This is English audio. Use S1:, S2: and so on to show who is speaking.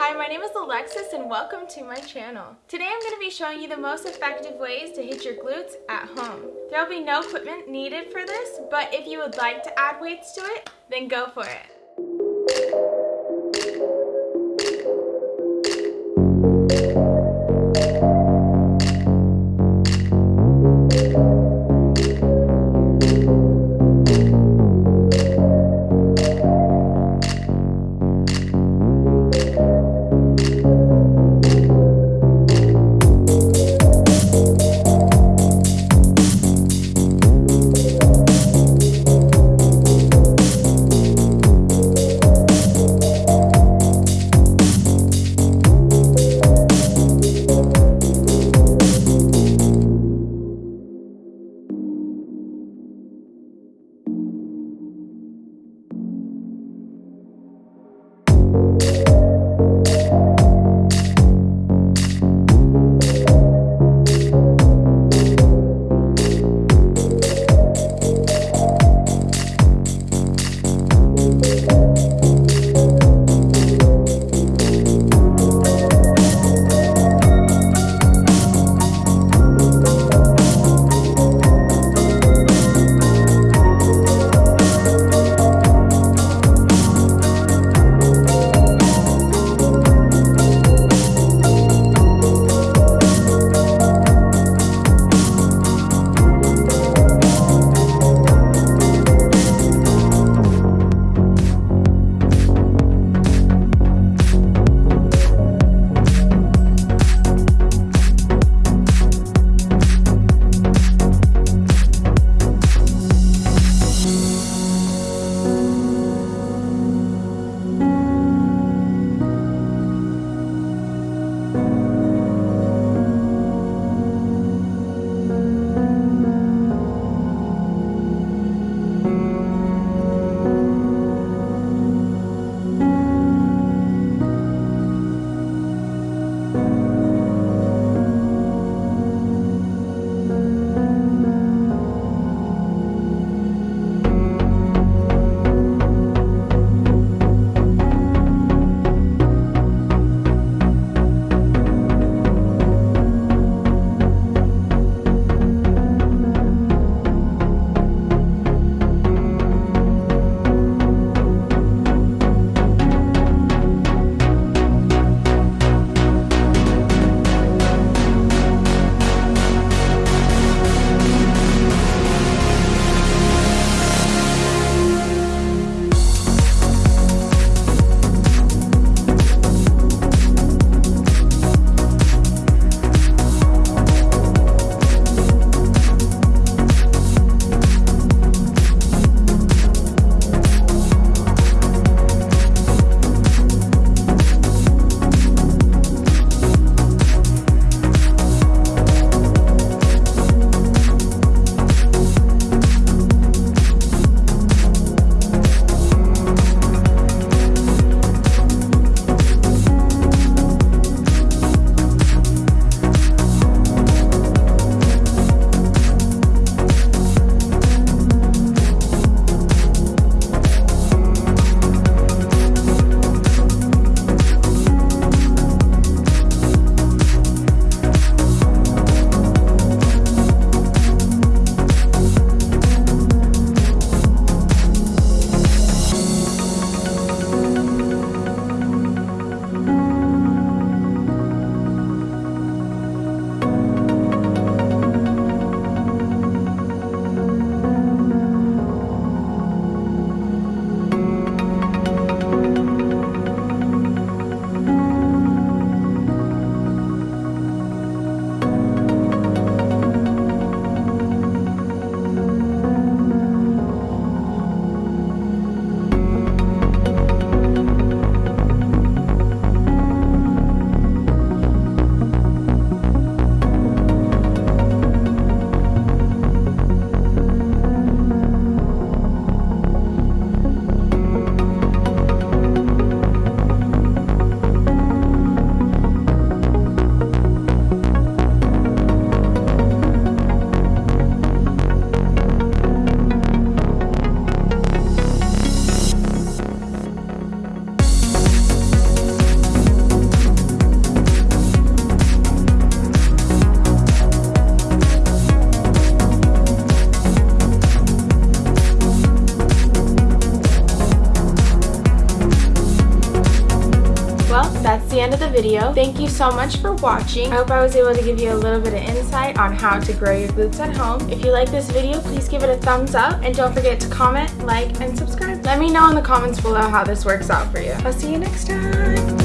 S1: Hi, my name is Alexis and welcome to my channel. Today I'm going to be showing you the most effective ways to hit your glutes at home. There will be no equipment needed for this, but if you would like to add weights to it, then go for it. End of the video. Thank you so much for watching. I hope I was able to give you a little bit of insight on how to grow your glutes at home. If you like this video, please give it a thumbs up and don't forget to comment, like, and subscribe. Let me know in the comments below how this works out for you. I'll see you next time.